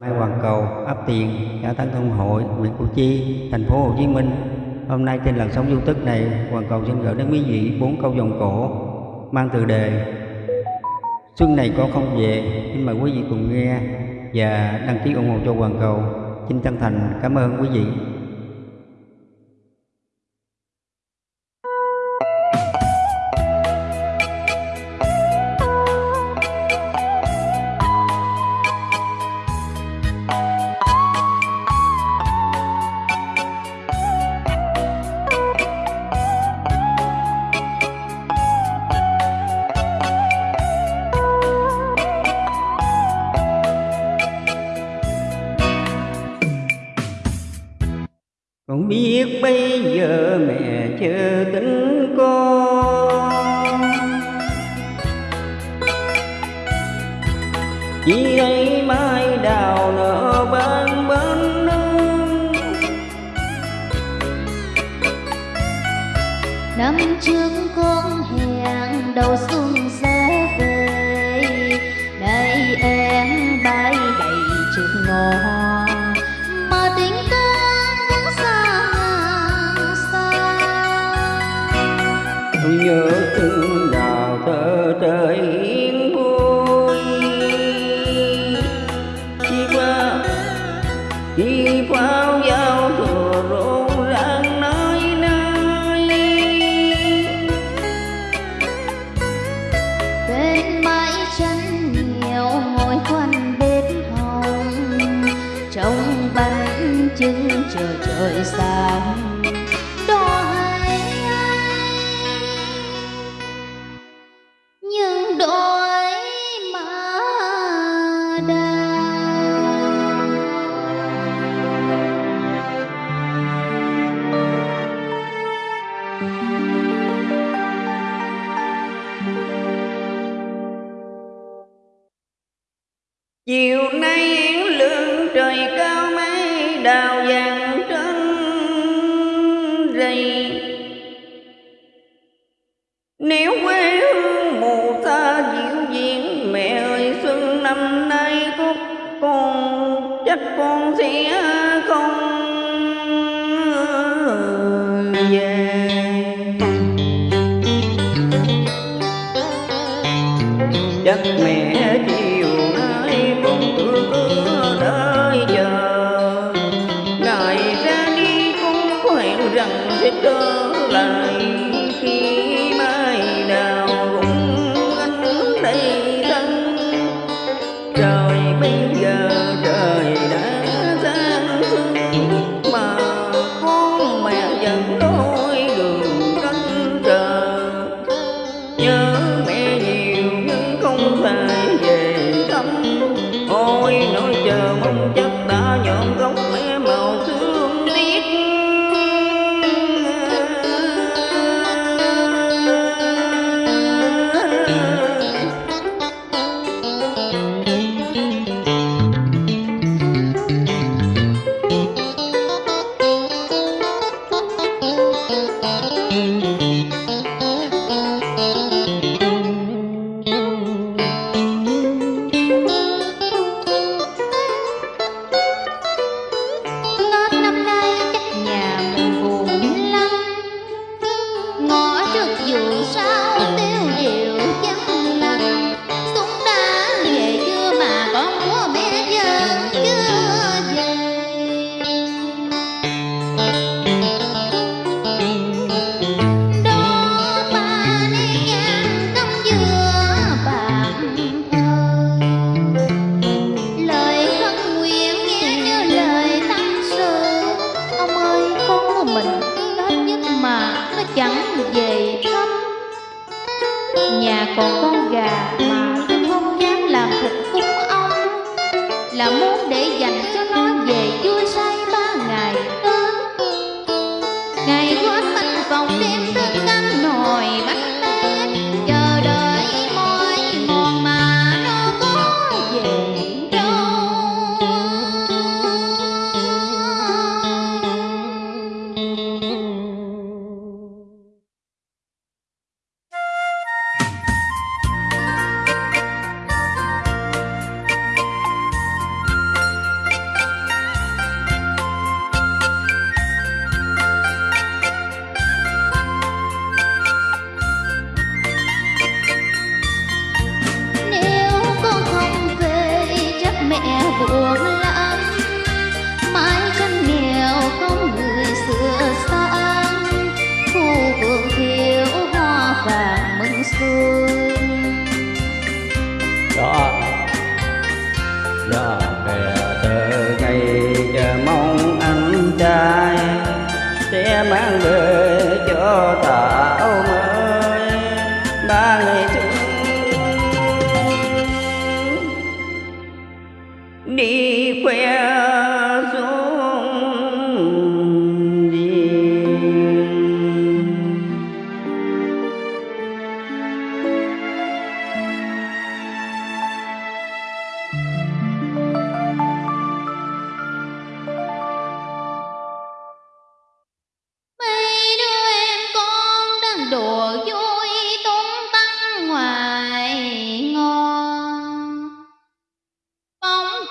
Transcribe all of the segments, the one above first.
Mai Hoàng Cầu, ấp Tiền, xã Tân Thông Hội, huyện Củ Chi, thành phố Hồ Chí Minh. Hôm nay trên làn sóng YouTube này, Hoàng Cầu xin gửi đến quý vị bốn câu dòng cổ mang từ đề Xuân này có không về, xin mời quý vị cùng nghe và đăng ký ủng hộ cho Hoàng Cầu. Xin chân thành cảm ơn quý vị. Con biết bây giờ mẹ chưa tính con Chỉ ấy mai đào nở ban bên nương. Năm trước con hẹn đầu xuân nhớ thương đào thơ trời yên vui. Chỉ qua, chỉ pháo giao thừa rộn ràng nơi nơi. Bên bãi chân nhiều ngồi quanh bếp hồng, Trong bánh trưng chờ trời sáng. Chiều nay yến lương trời cao mây đào vàng trên rầy. Nếu quê hương mù xa dịu diện Mẹ ơi, xuân năm nay có con Chắc con sẽ không về. Chắc mẹ chiều Trời bây giờ trời đã sáng sương Mà con mẹ vẫn đôi đường canh chờ nhớ mẹ nhiều nhưng không thể về thăm, ôi nỗi chờ mong chắc mình. Tết nhất mà nó chẳng về thăm. Nhà còn con gà mà tôi không dám làm thịt cúng ông. Là muốn để dành cho nó về vui say ba ngày Tết Ngày mang về cho tạo mới ba ngày chung đi khoe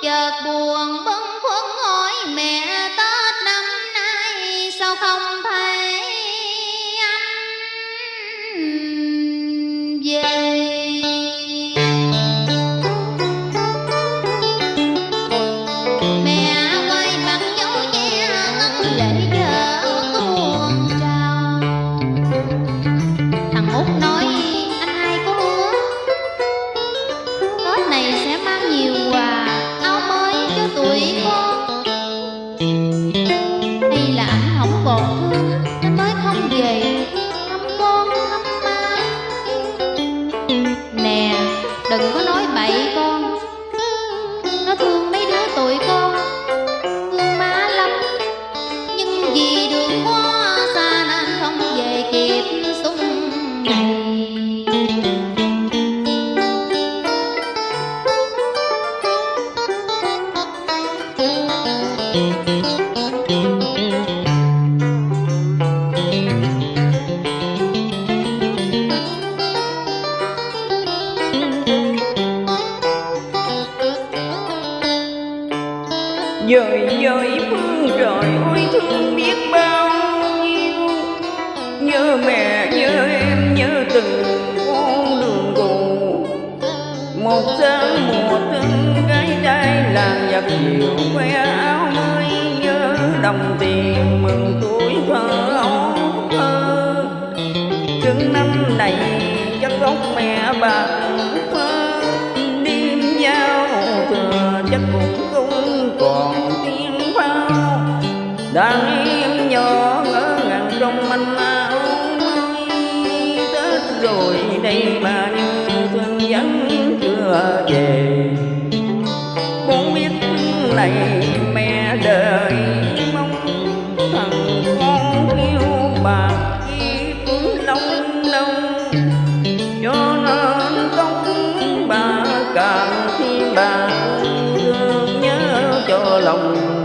chợt buồn bớt dời dời phương trời ôi thương biết bao nhiêu. Nhớ mẹ, nhớ em, nhớ từng con đường cũ. Một sáng mùa thương gái trai làng giặc chiều khoe áo đồng tiền mừng tuổi thơ ấu thơ. Chừng năm này chất gốc mẹ bạc phơ đêm giao thừa chất cũng không còn tiếng đàn em nhỏ ngỡ ngàng trong manh áo tết rồi đây mà như thương vẫn chưa về. Con biết này bà thương nhớ cho lòng